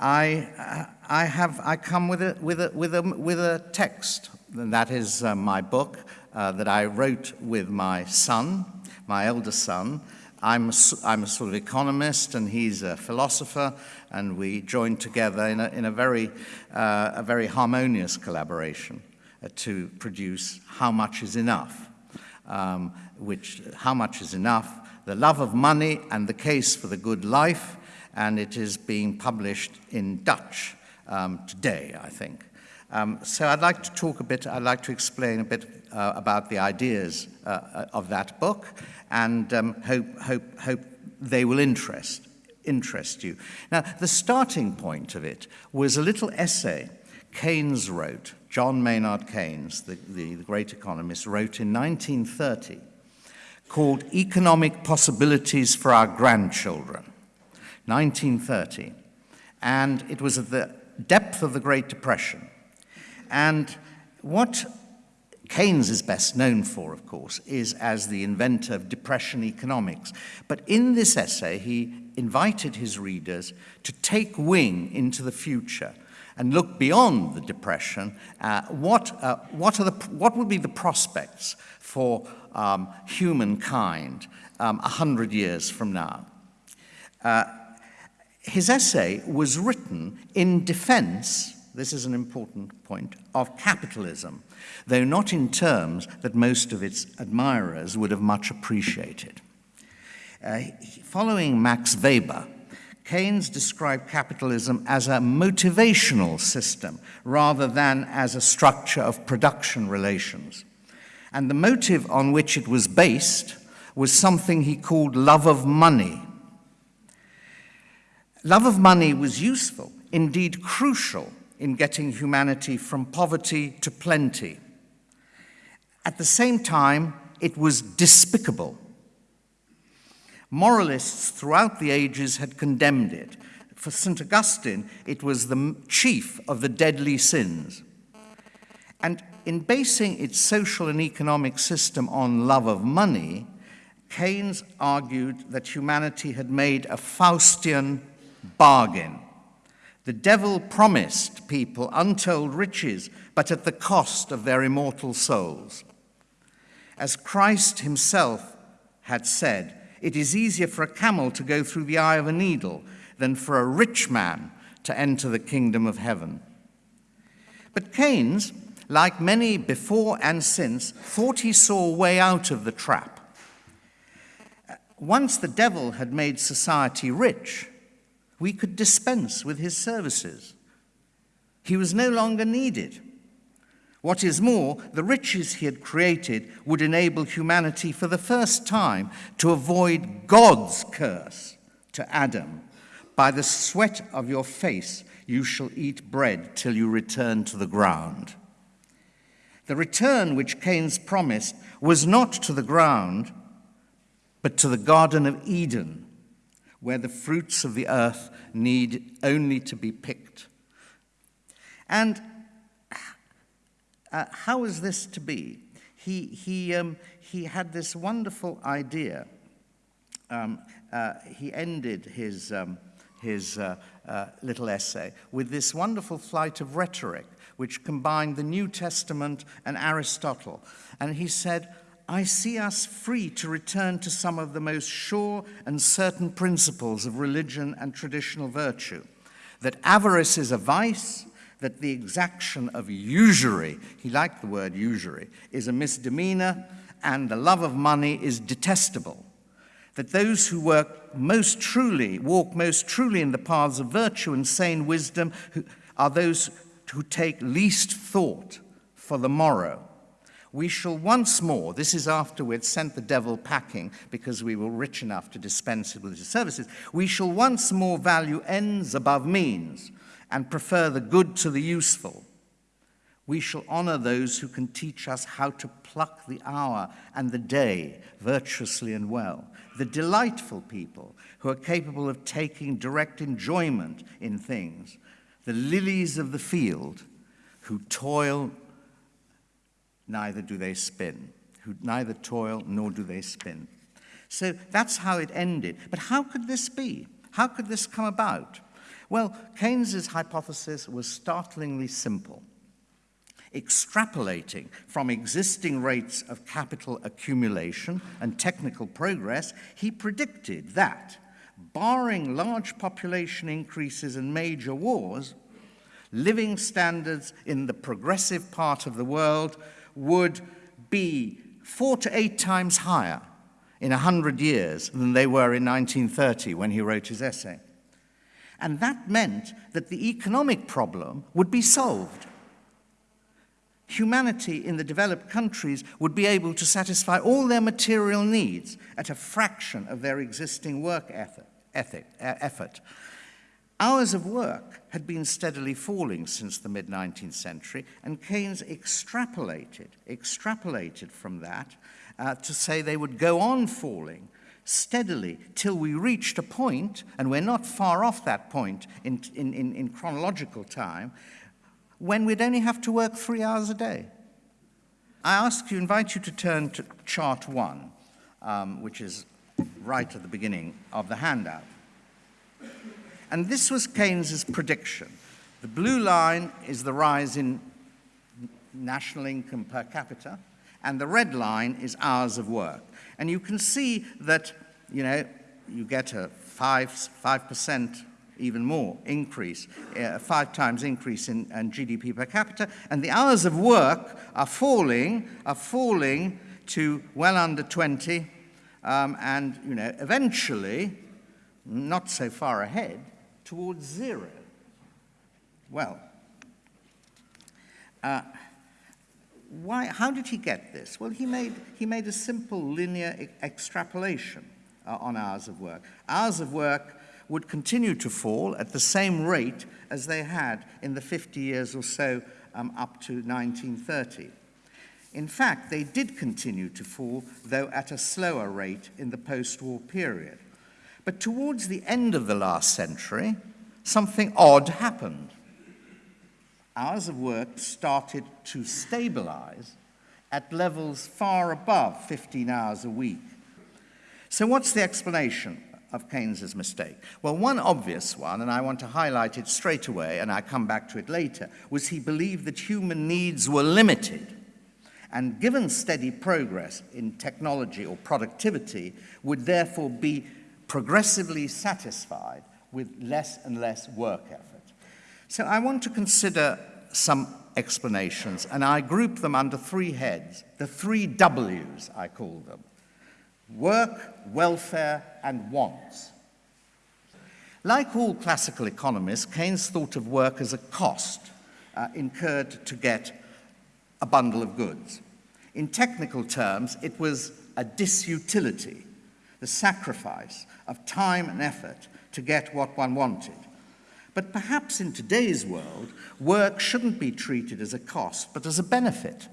I, I, have, I come with a, with, a, with, a, with a text, and that is uh, my book uh, that I wrote with my son, my eldest son. I'm a, I'm a sort of economist, and he's a philosopher, and we joined together in a, in a, very, uh, a very harmonious collaboration uh, to produce How Much is Enough, um, which, How Much is Enough, The Love of Money and the Case for the Good Life, and it is being published in Dutch um, today, I think. Um, so I'd like to talk a bit, I'd like to explain a bit uh, about the ideas uh, of that book and um, hope, hope, hope they will interest, interest you. Now, the starting point of it was a little essay Keynes wrote, John Maynard Keynes, the, the, the great economist, wrote in 1930 called Economic Possibilities for Our Grandchildren. 1930. And it was at the depth of the Great Depression. And what Keynes is best known for, of course, is as the inventor of depression economics. But in this essay, he invited his readers to take wing into the future and look beyond the depression. Uh, what, uh, what, are the, what would be the prospects for um, humankind um, 100 years from now? Uh, his essay was written in defense, this is an important point, of capitalism, though not in terms that most of its admirers would have much appreciated. Uh, following Max Weber, Keynes described capitalism as a motivational system rather than as a structure of production relations. And the motive on which it was based was something he called love of money, Love of money was useful, indeed crucial, in getting humanity from poverty to plenty. At the same time, it was despicable. Moralists throughout the ages had condemned it. For St. Augustine, it was the chief of the deadly sins. And in basing its social and economic system on love of money, Keynes argued that humanity had made a Faustian bargain. The devil promised people untold riches, but at the cost of their immortal souls. As Christ himself had said, it is easier for a camel to go through the eye of a needle than for a rich man to enter the kingdom of heaven. But Keynes, like many before and since, thought he saw a way out of the trap. Once the devil had made society rich, we could dispense with his services. He was no longer needed. What is more, the riches he had created would enable humanity for the first time to avoid God's curse to Adam. By the sweat of your face you shall eat bread till you return to the ground. The return which Keynes promised was not to the ground, but to the Garden of Eden where the fruits of the earth need only to be picked. And uh, how is this to be? He, he, um, he had this wonderful idea. Um, uh, he ended his, um, his uh, uh little essay with this wonderful flight of rhetoric, which combined the New Testament and Aristotle. And he said, I see us free to return to some of the most sure and certain principles of religion and traditional virtue. That avarice is a vice, that the exaction of usury, he liked the word usury, is a misdemeanor, and the love of money is detestable. That those who work most truly, walk most truly in the paths of virtue and sane wisdom are those who take least thought for the morrow we shall once more, this is after we'd sent the devil packing because we were rich enough to dispense with his services, we shall once more value ends above means and prefer the good to the useful. We shall honor those who can teach us how to pluck the hour and the day virtuously and well. The delightful people who are capable of taking direct enjoyment in things. The lilies of the field who toil neither do they spin, who neither toil nor do they spin. So that's how it ended. But how could this be? How could this come about? Well, Keynes's hypothesis was startlingly simple. Extrapolating from existing rates of capital accumulation and technical progress, he predicted that, barring large population increases and major wars, living standards in the progressive part of the world would be four to eight times higher in 100 years than they were in 1930 when he wrote his essay. And that meant that the economic problem would be solved. Humanity in the developed countries would be able to satisfy all their material needs at a fraction of their existing work ethic, ethic, effort. Hours of work had been steadily falling since the mid 19th century, and Keynes extrapolated, extrapolated from that uh, to say they would go on falling steadily till we reached a point, and we're not far off that point in, in, in, in chronological time, when we'd only have to work three hours a day. I ask you, invite you to turn to chart one, um, which is right at the beginning of the handout. And this was Keynes's prediction. The blue line is the rise in national income per capita, and the red line is hours of work. And you can see that, you know, you get a 5, 5% even more increase, uh, five times increase in, in GDP per capita, and the hours of work are falling, are falling to well under 20, um, and, you know, eventually, not so far ahead, towards zero. Well, uh, why, how did he get this? Well, he made, he made a simple linear e extrapolation uh, on hours of work. Hours of work would continue to fall at the same rate as they had in the 50 years or so um, up to 1930. In fact, they did continue to fall, though at a slower rate in the post-war period. But towards the end of the last century, something odd happened. Hours of work started to stabilize at levels far above 15 hours a week. So what's the explanation of Keynes's mistake? Well, one obvious one, and I want to highlight it straight away, and I come back to it later, was he believed that human needs were limited and given steady progress in technology or productivity would therefore be progressively satisfied with less and less work effort. So I want to consider some explanations, and I group them under three heads, the three W's, I call them. Work, welfare, and wants. Like all classical economists, Keynes thought of work as a cost uh, incurred to get a bundle of goods. In technical terms, it was a disutility, the sacrifice of time and effort to get what one wanted. But perhaps in today's world, work shouldn't be treated as a cost, but as a benefit.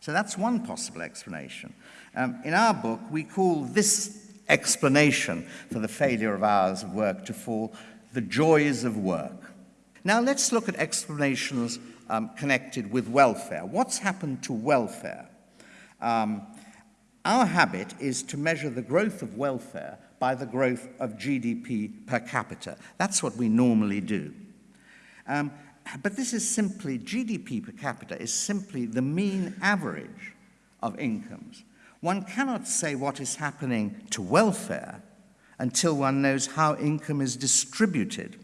So that's one possible explanation. Um, in our book, we call this explanation for the failure of hours of work to fall the joys of work. Now let's look at explanations um, connected with welfare. What's happened to welfare? Um, our habit is to measure the growth of welfare by the growth of GDP per capita. That's what we normally do. Um, but this is simply, GDP per capita is simply the mean average of incomes. One cannot say what is happening to welfare until one knows how income is distributed.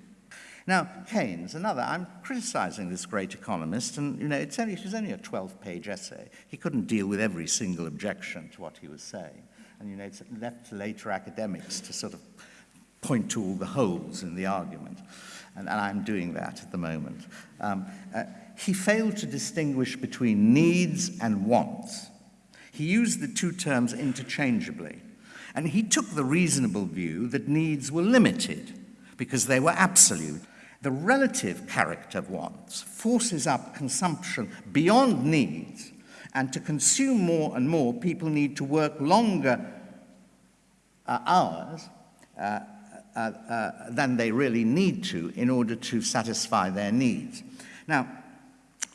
Now, Keynes, another, I'm criticizing this great economist, and you know, it's only, it was only a 12-page essay. He couldn't deal with every single objection to what he was saying. And you know, it's left to later academics to sort of point to all the holes in the argument. And, and I'm doing that at the moment. Um, uh, he failed to distinguish between needs and wants. He used the two terms interchangeably. And he took the reasonable view that needs were limited because they were absolute the relative character of wants forces up consumption beyond needs, and to consume more and more, people need to work longer uh, hours uh, uh, uh, than they really need to in order to satisfy their needs. Now,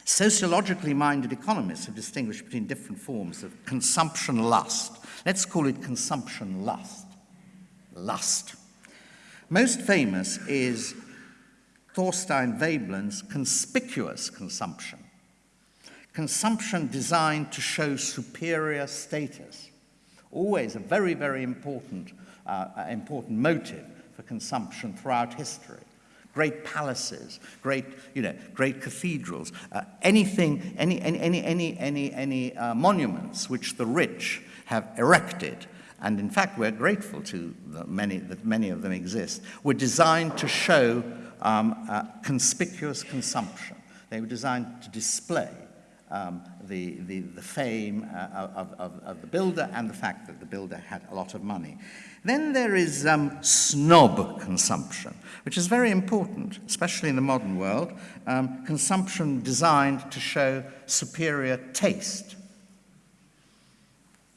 sociologically minded economists have distinguished between different forms of consumption lust. Let's call it consumption lust. Lust. Most famous is Thorstein Veblen's conspicuous consumption. Consumption designed to show superior status. Always a very, very important, uh, important motive for consumption throughout history great palaces, great, you know, great cathedrals, uh, anything, any, any, any, any, any, any uh, monuments which the rich have erected, and in fact we're grateful to the many, that many of them exist, were designed to show um, uh, conspicuous consumption. They were designed to display um, the, the, the fame uh, of, of, of the builder and the fact that the builder had a lot of money. Then there is um, snob consumption, which is very important, especially in the modern world. Um, consumption designed to show superior taste.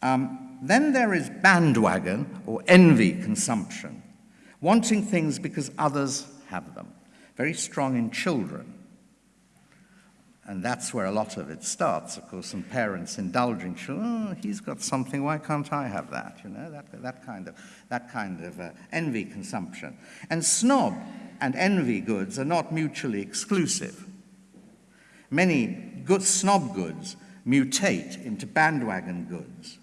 Um, then there is bandwagon or envy consumption, wanting things because others have them. Very strong in children. And that's where a lot of it starts, of course, and parents indulging oh, he's got something, why can't I have that? You know, that, that kind of, that kind of uh, envy consumption. And snob and envy goods are not mutually exclusive. Many good snob goods mutate into bandwagon goods,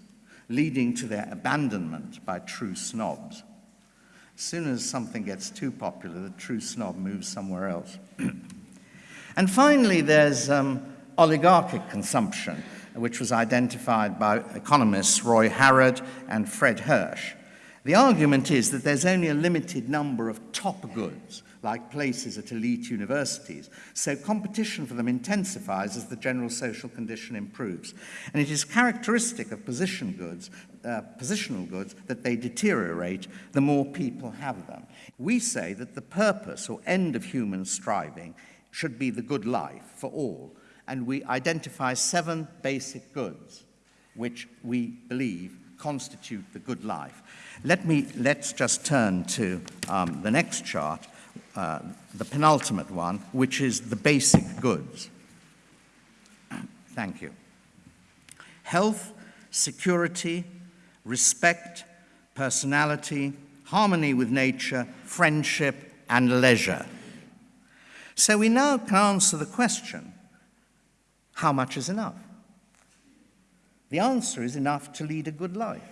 leading to their abandonment by true snobs. As soon as something gets too popular, the true snob moves somewhere else. And finally, there's um, oligarchic consumption, which was identified by economists Roy Harrod and Fred Hirsch. The argument is that there's only a limited number of top goods, like places at elite universities, so competition for them intensifies as the general social condition improves. And it is characteristic of position goods, uh, positional goods that they deteriorate the more people have them. We say that the purpose or end of human striving should be the good life for all. And we identify seven basic goods which we believe constitute the good life. Let me, let's just turn to um, the next chart, uh, the penultimate one, which is the basic goods. Thank you. Health, security, respect, personality, harmony with nature, friendship, and leisure. So we now can answer the question, how much is enough? The answer is enough to lead a good life.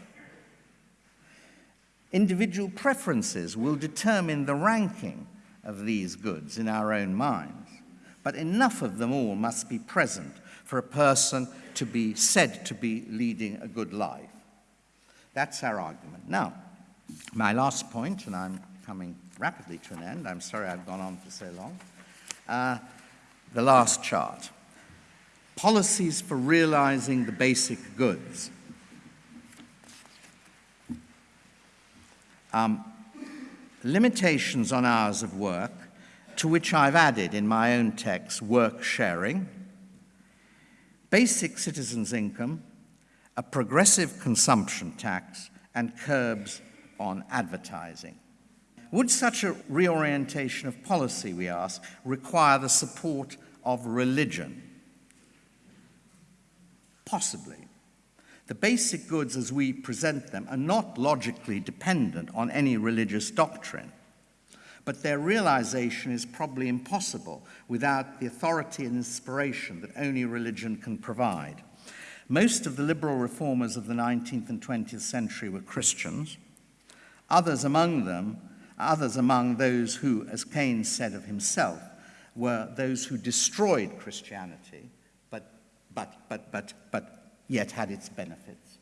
Individual preferences will determine the ranking of these goods in our own minds, but enough of them all must be present for a person to be said to be leading a good life. That's our argument. Now, my last point, and I'm coming rapidly to an end, I'm sorry I've gone on for so long, uh, the last chart. Policies for realizing the basic goods. Um, limitations on hours of work, to which I've added in my own text work sharing, basic citizens' income, a progressive consumption tax, and curbs on advertising. Would such a reorientation of policy, we ask, require the support of religion? Possibly. The basic goods as we present them are not logically dependent on any religious doctrine, but their realization is probably impossible without the authority and inspiration that only religion can provide. Most of the liberal reformers of the 19th and 20th century were Christians. Others among them Others among those who, as Keynes said of himself, were those who destroyed Christianity, but, but, but, but, but yet had its benefits.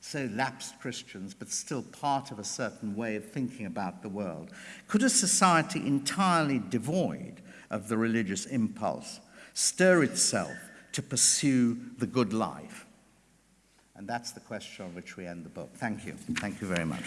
So lapsed Christians, but still part of a certain way of thinking about the world. Could a society entirely devoid of the religious impulse stir itself to pursue the good life? And that's the question on which we end the book. Thank you. Thank you very much.